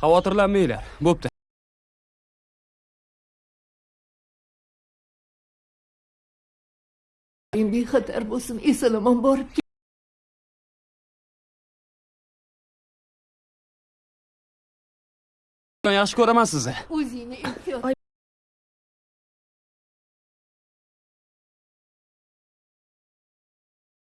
xavotirlanmanglar bo'pti. Bexatar bo'lsin eson-omon borib kel- yaxshi ko'raman sizni. O'zingni ehtiyot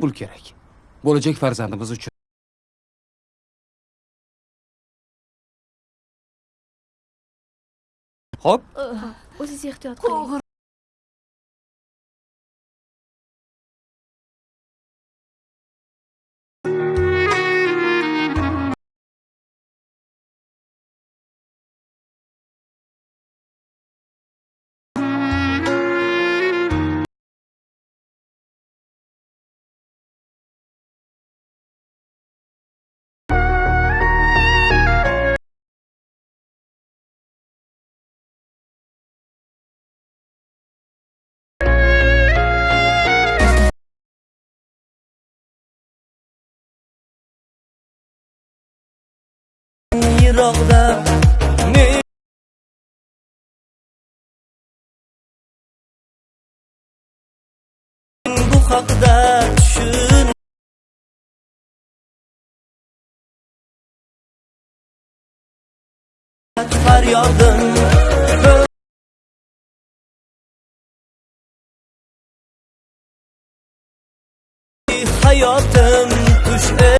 pul kerak. Bo'lajak farzandimiz uchun Hop. Hop. O. qo'ng'ir men bu haqda tushun faryodim hayotim tush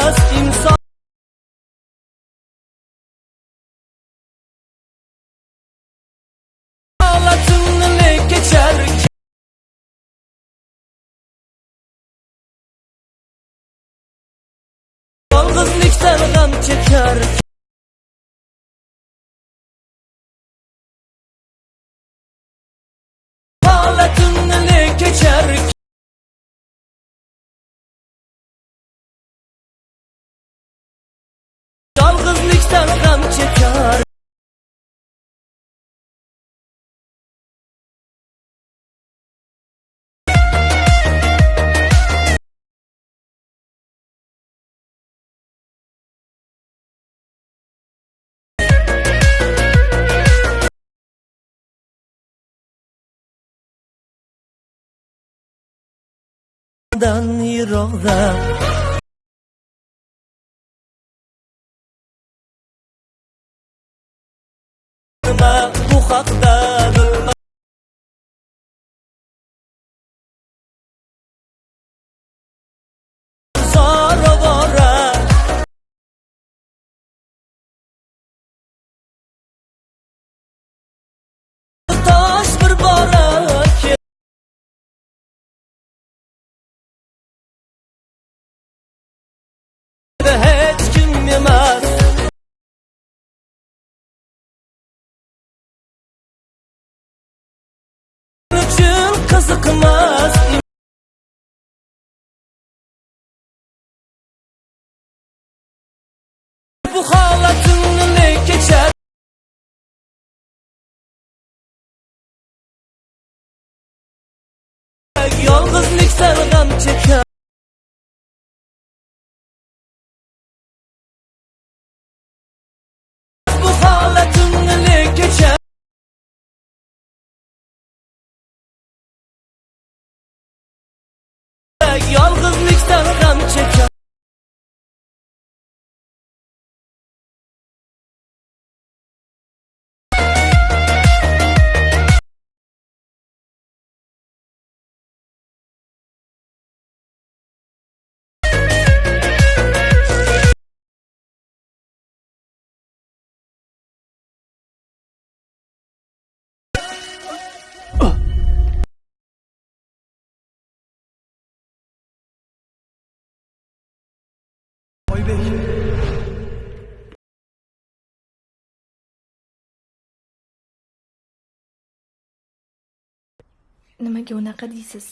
you're çıkarken dan yiroqda bu haqda kazıkmaz. Bu halatın ne geçer? Yalnızlık sarıda gam çeker Nuri Nimaga unaqa deysiz?